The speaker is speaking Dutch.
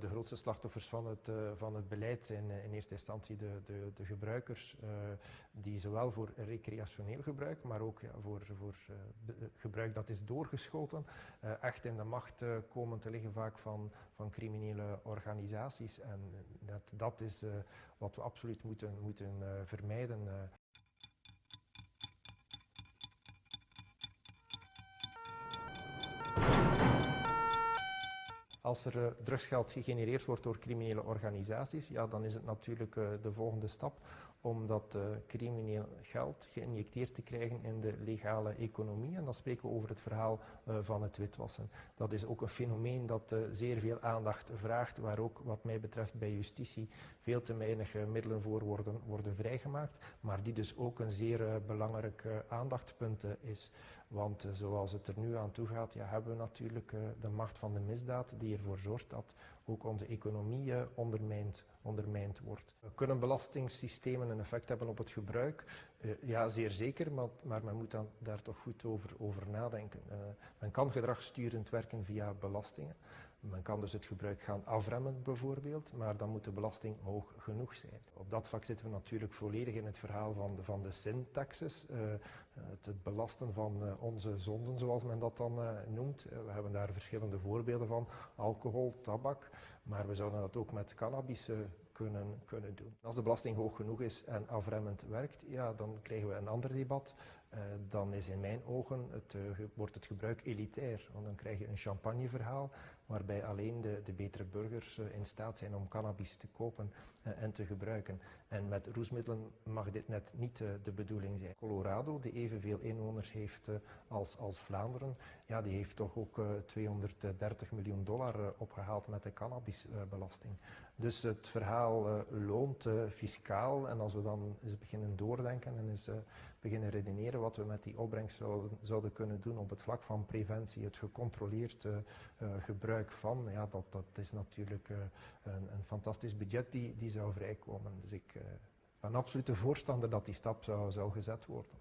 De grootste slachtoffers van het, uh, van het beleid zijn uh, in eerste instantie de, de, de gebruikers, uh, die zowel voor recreationeel gebruik, maar ook voor, voor gebruik dat is doorgeschoten, echt in de macht komen te liggen vaak van, van criminele organisaties. En dat, dat is wat we absoluut moeten, moeten vermijden. Als er uh, drugsgeld gegenereerd wordt door criminele organisaties, ja, dan is het natuurlijk uh, de volgende stap om dat uh, crimineel geld geïnjecteerd te krijgen in de legale economie. En dan spreken we over het verhaal van het witwassen. Dat is ook een fenomeen dat zeer veel aandacht vraagt, waar ook wat mij betreft bij justitie veel te weinig middelen voor worden, worden vrijgemaakt, maar die dus ook een zeer belangrijk aandachtspunt is. Want zoals het er nu aan toe gaat, ja, hebben we natuurlijk de macht van de misdaad die ervoor zorgt dat ook onze economie ondermijnd, ondermijnd wordt. Kunnen belastingssystemen een effect hebben op het gebruik? Uh, ja, zeer zeker, maar, maar, men moet dan daar toch goed over, over nadenken. Uh, men kan gedragssturend werken via belastingen. Men kan dus het gebruik gaan afremmen bijvoorbeeld, maar dan moet de belasting hoog genoeg zijn. Op dat vlak zitten we natuurlijk volledig in het verhaal van de, van de sin-taxes. het, het, belasten van onze zonden, zoals men dat dan noemt. we hebben daar verschillende voorbeelden van. Alcohol, tabak, maar we zouden dat ook met cannabis kunnen, kunnen doen. Als de belasting hoog genoeg is en afremmend werkt, ja, dan krijgen we een ander debat. Uh, dan is in mijn ogen het, uh, wordt het gebruik elitair. Want dan krijg je een champagneverhaal waarbij alleen de, de betere burgers in staat zijn om cannabis te kopen en te gebruiken. En met roesmiddelen mag dit net niet de bedoeling zijn. Colorado, die evenveel inwoners heeft als, als Vlaanderen, ja, die heeft toch ook 230 miljoen dollar opgehaald met de cannabisbelasting. Dus het verhaal loont fiscaal en als we dan eens beginnen doordenken en eens beginnen redeneren wat we met die opbrengst zouden, zouden kunnen doen op het vlak van preventie, het gecontroleerd gebruik van, ja, dat, dat is natuurlijk een, een, fantastisch budget die, die zou vrijkomen. Dus ik ben absoluut de voorstander dat die stap zou, zou gezet worden.